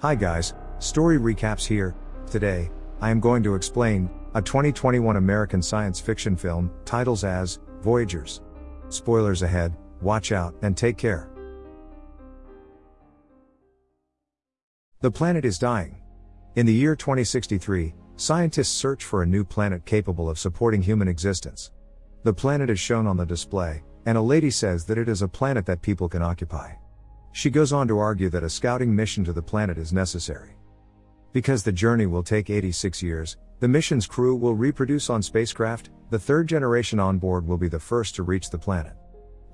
Hi guys, story recaps here. Today, I am going to explain a 2021 American science fiction film titles as Voyagers. Spoilers ahead, watch out and take care. The planet is dying. In the year 2063, scientists search for a new planet capable of supporting human existence. The planet is shown on the display, and a lady says that it is a planet that people can occupy. She goes on to argue that a scouting mission to the planet is necessary. Because the journey will take 86 years, the mission's crew will reproduce on spacecraft, the third generation on board will be the first to reach the planet.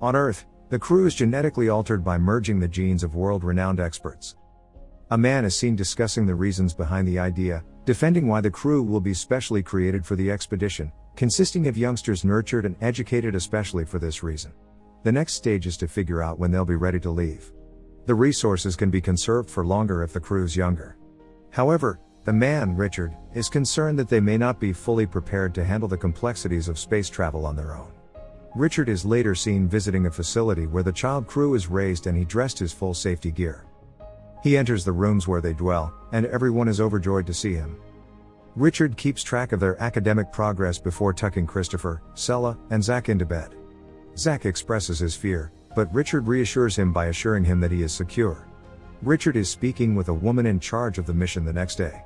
On Earth, the crew is genetically altered by merging the genes of world renowned experts. A man is seen discussing the reasons behind the idea, defending why the crew will be specially created for the expedition, consisting of youngsters nurtured and educated especially for this reason. The next stage is to figure out when they'll be ready to leave. The resources can be conserved for longer if the crew's younger. However, the man, Richard, is concerned that they may not be fully prepared to handle the complexities of space travel on their own. Richard is later seen visiting a facility where the child crew is raised and he dressed his full safety gear. He enters the rooms where they dwell, and everyone is overjoyed to see him. Richard keeps track of their academic progress before tucking Christopher, Sela, and Zach into bed. Zach expresses his fear, but Richard reassures him by assuring him that he is secure. Richard is speaking with a woman in charge of the mission the next day.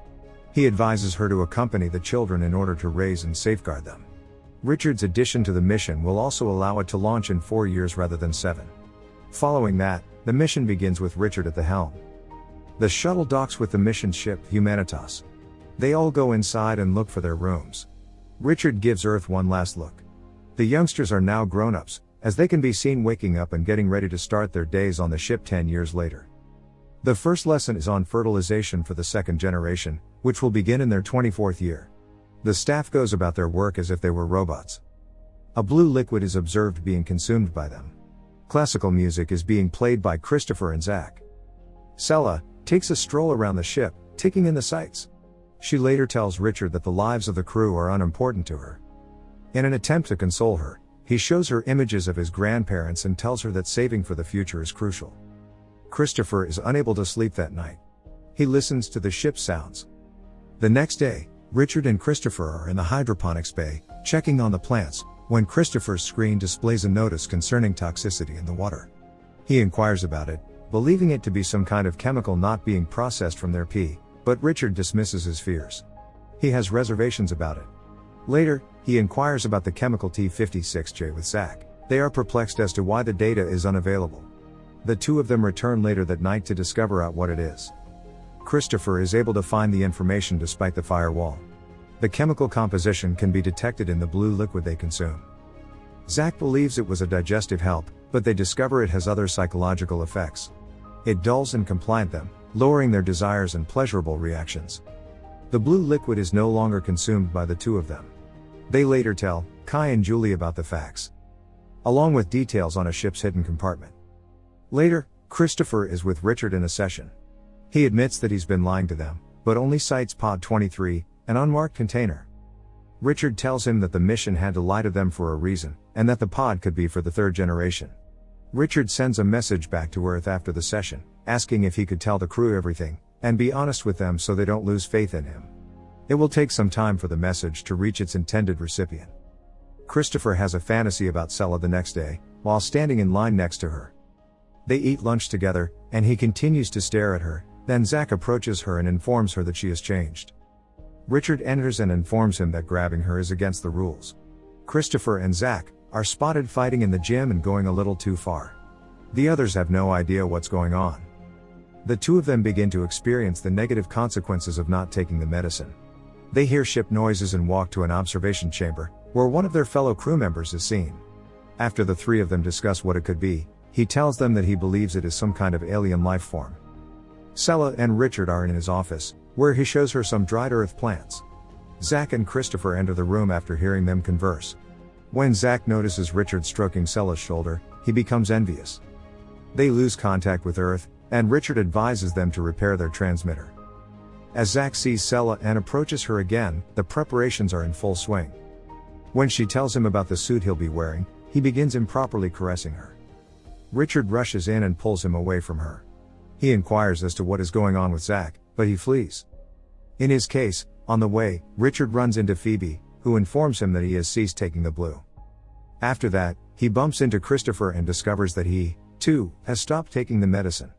He advises her to accompany the children in order to raise and safeguard them. Richard's addition to the mission will also allow it to launch in four years rather than seven. Following that, the mission begins with Richard at the helm. The shuttle docks with the mission ship, Humanitas. They all go inside and look for their rooms. Richard gives Earth one last look. The youngsters are now grown ups, as they can be seen waking up and getting ready to start their days on the ship 10 years later. The first lesson is on fertilization for the second generation, which will begin in their 24th year. The staff goes about their work as if they were robots. A blue liquid is observed being consumed by them. Classical music is being played by Christopher and Zach. Sela, takes a stroll around the ship, taking in the sights. She later tells Richard that the lives of the crew are unimportant to her. In an attempt to console her, he shows her images of his grandparents and tells her that saving for the future is crucial. Christopher is unable to sleep that night. He listens to the ship's sounds. The next day, Richard and Christopher are in the hydroponics bay, checking on the plants, when Christopher's screen displays a notice concerning toxicity in the water. He inquires about it, believing it to be some kind of chemical not being processed from their pee, but Richard dismisses his fears. He has reservations about it. Later, he inquires about the chemical T56J with Zach. They are perplexed as to why the data is unavailable. The two of them return later that night to discover out what it is. Christopher is able to find the information despite the firewall. The chemical composition can be detected in the blue liquid they consume. Zach believes it was a digestive help, but they discover it has other psychological effects. It dulls and compliant them, lowering their desires and pleasurable reactions. The blue liquid is no longer consumed by the two of them. They later tell Kai and Julie about the facts, along with details on a ship's hidden compartment. Later, Christopher is with Richard in a session. He admits that he's been lying to them, but only cites Pod 23, an unmarked container. Richard tells him that the mission had to lie to them for a reason, and that the pod could be for the third generation. Richard sends a message back to Earth after the session, asking if he could tell the crew everything, and be honest with them so they don't lose faith in him. It will take some time for the message to reach its intended recipient. Christopher has a fantasy about Sela the next day, while standing in line next to her. They eat lunch together, and he continues to stare at her, then Zach approaches her and informs her that she has changed. Richard enters and informs him that grabbing her is against the rules. Christopher and Zach, are spotted fighting in the gym and going a little too far. The others have no idea what's going on. The two of them begin to experience the negative consequences of not taking the medicine. They hear ship noises and walk to an observation chamber, where one of their fellow crew members is seen. After the three of them discuss what it could be, he tells them that he believes it is some kind of alien life form. Sela and Richard are in his office, where he shows her some dried earth plants. Zach and Christopher enter the room after hearing them converse. When Zach notices Richard stroking Sela's shoulder, he becomes envious. They lose contact with Earth, and Richard advises them to repair their transmitter. As Zach sees Sela and approaches her again, the preparations are in full swing. When she tells him about the suit he'll be wearing, he begins improperly caressing her. Richard rushes in and pulls him away from her. He inquires as to what is going on with Zach, but he flees. In his case, on the way, Richard runs into Phoebe, who informs him that he has ceased taking the blue. After that, he bumps into Christopher and discovers that he, too, has stopped taking the medicine.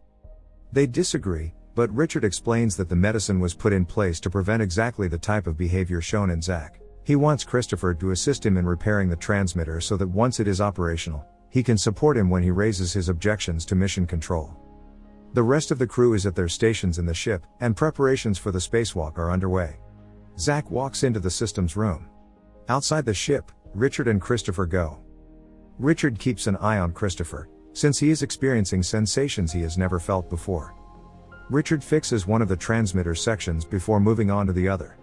They disagree, but Richard explains that the medicine was put in place to prevent exactly the type of behavior shown in Zach. He wants Christopher to assist him in repairing the transmitter so that once it is operational, he can support him when he raises his objections to mission control. The rest of the crew is at their stations in the ship, and preparations for the spacewalk are underway. Zach walks into the systems room. Outside the ship, Richard and Christopher go. Richard keeps an eye on Christopher, since he is experiencing sensations he has never felt before. Richard fixes one of the transmitter sections before moving on to the other.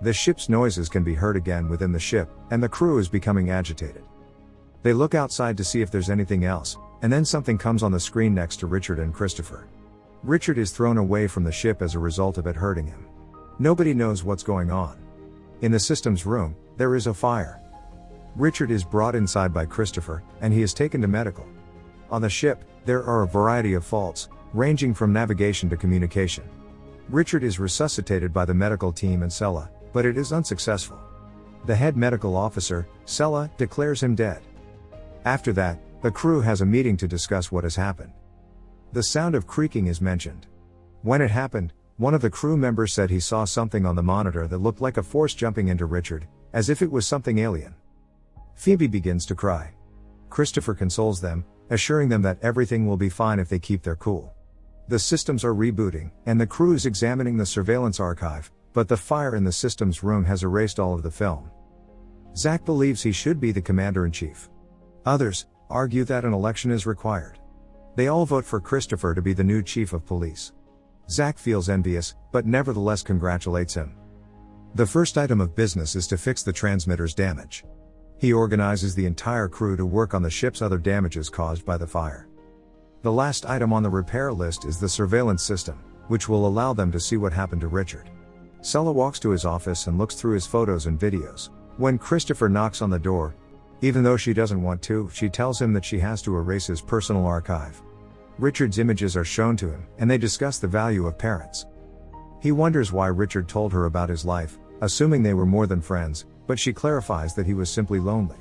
The ship's noises can be heard again within the ship, and the crew is becoming agitated. They look outside to see if there's anything else, and then something comes on the screen next to Richard and Christopher. Richard is thrown away from the ship as a result of it hurting him. Nobody knows what's going on. In the systems room, there is a fire. Richard is brought inside by Christopher, and he is taken to medical. On the ship, there are a variety of faults, ranging from navigation to communication. Richard is resuscitated by the medical team and Sela, but it is unsuccessful. The head medical officer, Sela, declares him dead. After that, the crew has a meeting to discuss what has happened. The sound of creaking is mentioned. When it happened, one of the crew members said he saw something on the monitor that looked like a force jumping into Richard, as if it was something alien. Phoebe begins to cry. Christopher consoles them, assuring them that everything will be fine if they keep their cool. The systems are rebooting, and the crew is examining the surveillance archive, but the fire in the systems room has erased all of the film. Zach believes he should be the commander in chief. Others argue that an election is required. They all vote for Christopher to be the new chief of police. Zach feels envious, but nevertheless congratulates him. The first item of business is to fix the transmitter's damage. He organizes the entire crew to work on the ship's other damages caused by the fire. The last item on the repair list is the surveillance system, which will allow them to see what happened to Richard. Sela walks to his office and looks through his photos and videos. When Christopher knocks on the door, even though she doesn't want to, she tells him that she has to erase his personal archive. Richard's images are shown to him, and they discuss the value of parents. He wonders why Richard told her about his life, assuming they were more than friends, but she clarifies that he was simply lonely.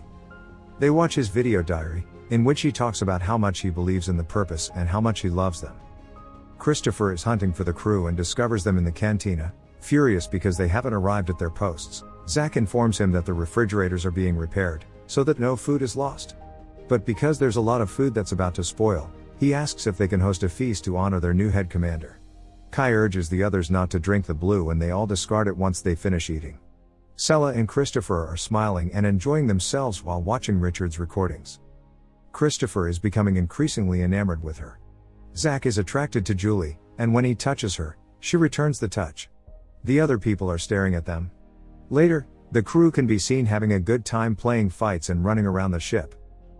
They watch his video diary, in which he talks about how much he believes in the purpose and how much he loves them. Christopher is hunting for the crew and discovers them in the cantina, furious because they haven't arrived at their posts. Zack informs him that the refrigerators are being repaired, so that no food is lost. But because there's a lot of food that's about to spoil, he asks if they can host a feast to honor their new head commander. Kai urges the others not to drink the blue and they all discard it once they finish eating. Sela and Christopher are smiling and enjoying themselves while watching Richard's recordings. Christopher is becoming increasingly enamored with her. Zach is attracted to Julie, and when he touches her, she returns the touch. The other people are staring at them. Later, the crew can be seen having a good time playing fights and running around the ship.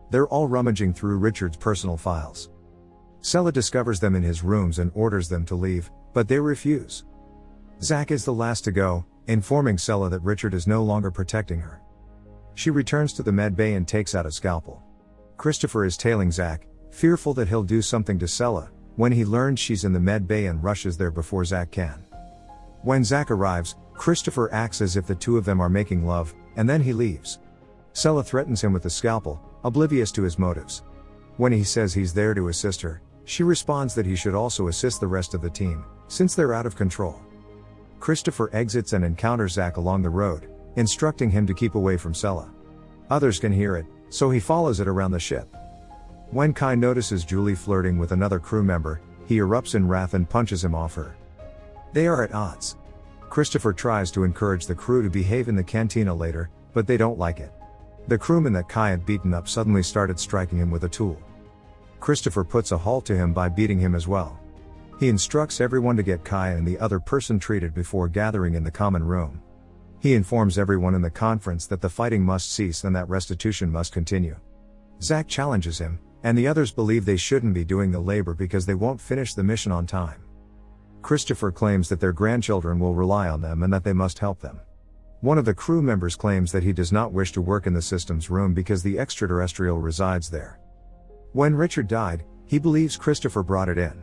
They're all rummaging through Richard's personal files. Sela discovers them in his rooms and orders them to leave, but they refuse. Zack is the last to go, informing Sela that Richard is no longer protecting her. She returns to the med bay and takes out a scalpel. Christopher is tailing Zach, fearful that he'll do something to Sella, when he learns she's in the med bay and rushes there before Zach can. When Zach arrives, Christopher acts as if the two of them are making love, and then he leaves. Sella threatens him with a scalpel, oblivious to his motives. When he says he's there to assist her, she responds that he should also assist the rest of the team, since they're out of control. Christopher exits and encounters Zach along the road, instructing him to keep away from Sella. Others can hear it, so he follows it around the ship. When Kai notices Julie flirting with another crew member, he erupts in wrath and punches him off her. They are at odds. Christopher tries to encourage the crew to behave in the cantina later, but they don't like it. The crewmen that Kai had beaten up suddenly started striking him with a tool. Christopher puts a halt to him by beating him as well. He instructs everyone to get Kai and the other person treated before gathering in the common room. He informs everyone in the conference that the fighting must cease and that restitution must continue. Zach challenges him, and the others believe they shouldn't be doing the labor because they won't finish the mission on time. Christopher claims that their grandchildren will rely on them and that they must help them. One of the crew members claims that he does not wish to work in the systems room because the extraterrestrial resides there. When Richard died, he believes Christopher brought it in.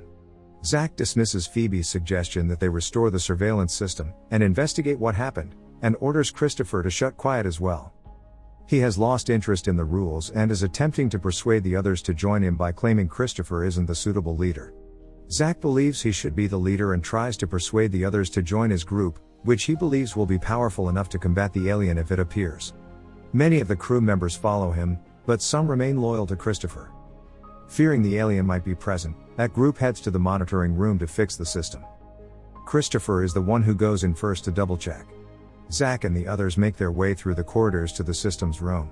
Zack dismisses Phoebe's suggestion that they restore the surveillance system and investigate what happened, and orders Christopher to shut quiet as well. He has lost interest in the rules and is attempting to persuade the others to join him by claiming Christopher isn't the suitable leader. Zack believes he should be the leader and tries to persuade the others to join his group, which he believes will be powerful enough to combat the alien if it appears. Many of the crew members follow him, but some remain loyal to Christopher. Fearing the alien might be present, that group heads to the monitoring room to fix the system. Christopher is the one who goes in first to double check. Zack and the others make their way through the corridors to the system's room.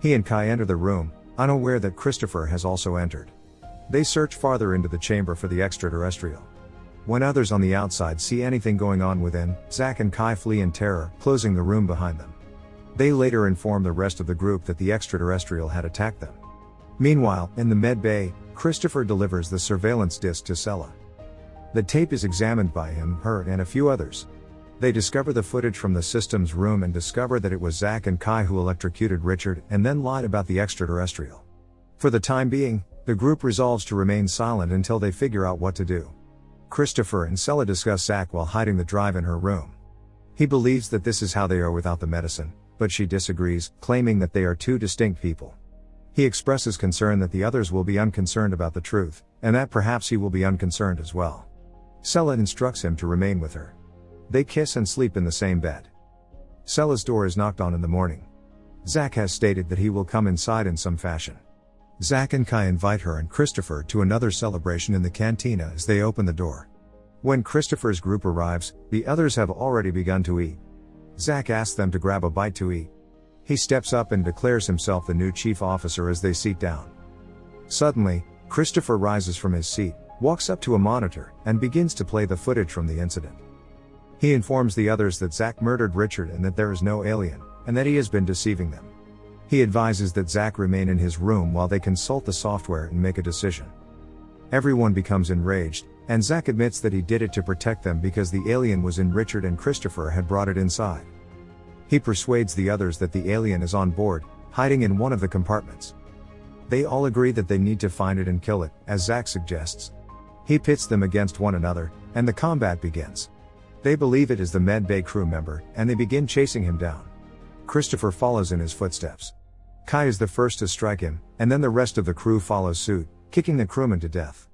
He and Kai enter the room, unaware that Christopher has also entered. They search farther into the chamber for the extraterrestrial. When others on the outside see anything going on within, Zack and Kai flee in terror, closing the room behind them. They later inform the rest of the group that the extraterrestrial had attacked them. Meanwhile, in the med bay, Christopher delivers the surveillance disc to Sela. The tape is examined by him, her, and a few others. They discover the footage from the system's room and discover that it was Zack and Kai who electrocuted Richard and then lied about the extraterrestrial. For the time being, the group resolves to remain silent until they figure out what to do. Christopher and Sela discuss Zack while hiding the drive in her room. He believes that this is how they are without the medicine, but she disagrees, claiming that they are two distinct people. He expresses concern that the others will be unconcerned about the truth, and that perhaps he will be unconcerned as well. Sela instructs him to remain with her. They kiss and sleep in the same bed. Sela's door is knocked on in the morning. Zack has stated that he will come inside in some fashion. Zack and Kai invite her and Christopher to another celebration in the cantina as they open the door. When Christopher's group arrives, the others have already begun to eat. Zack asks them to grab a bite to eat. He steps up and declares himself the new chief officer as they sit down. Suddenly, Christopher rises from his seat, walks up to a monitor, and begins to play the footage from the incident. He informs the others that Zack murdered Richard and that there is no alien, and that he has been deceiving them. He advises that Zack remain in his room while they consult the software and make a decision. Everyone becomes enraged, and Zack admits that he did it to protect them because the alien was in Richard and Christopher had brought it inside. He persuades the others that the alien is on board, hiding in one of the compartments. They all agree that they need to find it and kill it, as Zack suggests. He pits them against one another, and the combat begins. They believe it is the med bay crew member, and they begin chasing him down. Christopher follows in his footsteps. Kai is the first to strike him, and then the rest of the crew follows suit, kicking the crewman to death.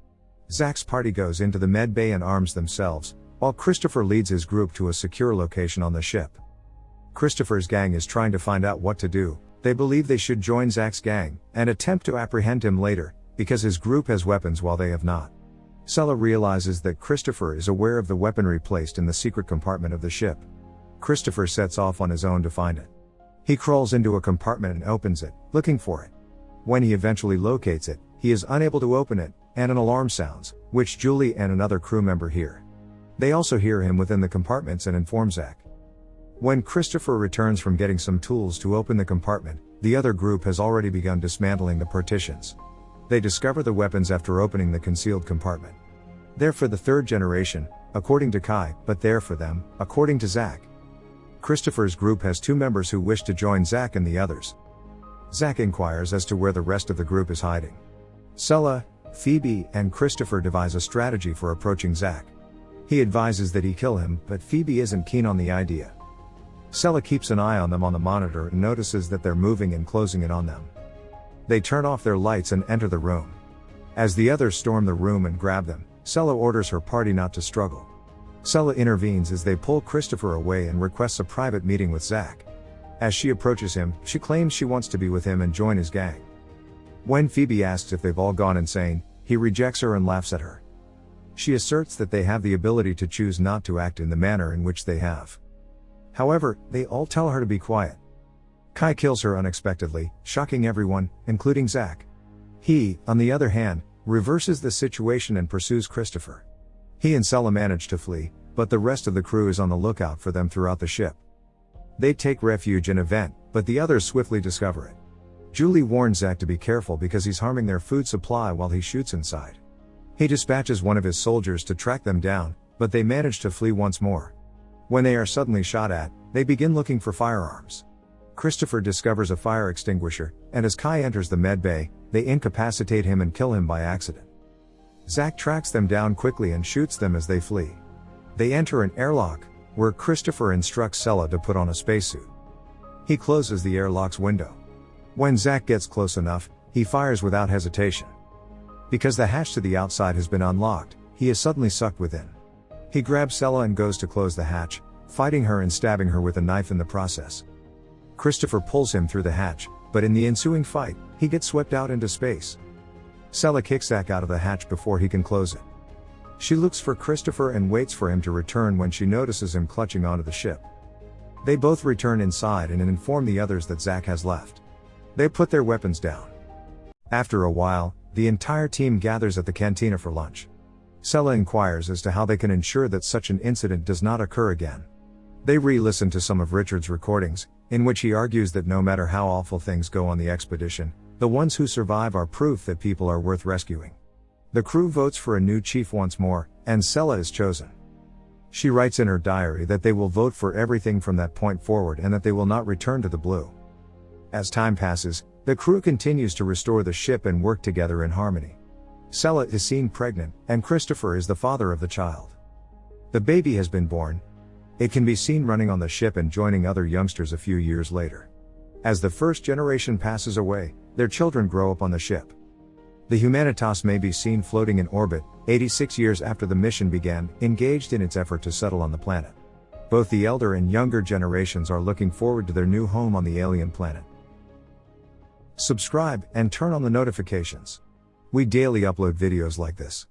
Zack's party goes into the med bay and arms themselves, while Christopher leads his group to a secure location on the ship. Christopher's gang is trying to find out what to do, they believe they should join Zack's gang, and attempt to apprehend him later, because his group has weapons while they have not. Sela realizes that Christopher is aware of the weaponry placed in the secret compartment of the ship. Christopher sets off on his own to find it. He crawls into a compartment and opens it, looking for it. When he eventually locates it, he is unable to open it, and an alarm sounds, which Julie and another crew member hear. They also hear him within the compartments and inform Zack. When Christopher returns from getting some tools to open the compartment, the other group has already begun dismantling the partitions. They discover the weapons after opening the concealed compartment. They're for the third generation, according to Kai, but they're for them, according to Zack. Christopher's group has two members who wish to join Zack and the others. Zack inquires as to where the rest of the group is hiding. Sela, Phoebe, and Christopher devise a strategy for approaching Zack. He advises that he kill him, but Phoebe isn't keen on the idea. Sela keeps an eye on them on the monitor and notices that they're moving and closing in on them. They turn off their lights and enter the room. As the others storm the room and grab them, Sela orders her party not to struggle. Sela intervenes as they pull Christopher away and requests a private meeting with Zack. As she approaches him, she claims she wants to be with him and join his gang. When Phoebe asks if they've all gone insane, he rejects her and laughs at her. She asserts that they have the ability to choose not to act in the manner in which they have. However, they all tell her to be quiet. Kai kills her unexpectedly, shocking everyone, including Zack. He, on the other hand, reverses the situation and pursues Christopher. He and Sela manage to flee, but the rest of the crew is on the lookout for them throughout the ship. They take refuge in a vent, but the others swiftly discover it. Julie warns Zack to be careful because he's harming their food supply while he shoots inside. He dispatches one of his soldiers to track them down, but they manage to flee once more. When they are suddenly shot at, they begin looking for firearms. Christopher discovers a fire extinguisher, and as Kai enters the med bay, they incapacitate him and kill him by accident. Zack tracks them down quickly and shoots them as they flee. They enter an airlock, where Christopher instructs Sela to put on a spacesuit. He closes the airlock's window. When Zack gets close enough, he fires without hesitation. Because the hatch to the outside has been unlocked, he is suddenly sucked within. He grabs Sela and goes to close the hatch, fighting her and stabbing her with a knife in the process. Christopher pulls him through the hatch, but in the ensuing fight, he gets swept out into space. Sela kicks Zack out of the hatch before he can close it. She looks for Christopher and waits for him to return when she notices him clutching onto the ship. They both return inside and inform the others that Zack has left. They put their weapons down. After a while, the entire team gathers at the cantina for lunch. Sela inquires as to how they can ensure that such an incident does not occur again. They re listen to some of Richard's recordings, in which he argues that no matter how awful things go on the expedition, the ones who survive are proof that people are worth rescuing. The crew votes for a new chief once more, and Sela is chosen. She writes in her diary that they will vote for everything from that point forward and that they will not return to the blue. As time passes, the crew continues to restore the ship and work together in harmony. Sela is seen pregnant, and Christopher is the father of the child. The baby has been born. It can be seen running on the ship and joining other youngsters a few years later. As the first generation passes away, their children grow up on the ship. The Humanitas may be seen floating in orbit, 86 years after the mission began, engaged in its effort to settle on the planet. Both the elder and younger generations are looking forward to their new home on the alien planet. Subscribe and turn on the notifications. We daily upload videos like this.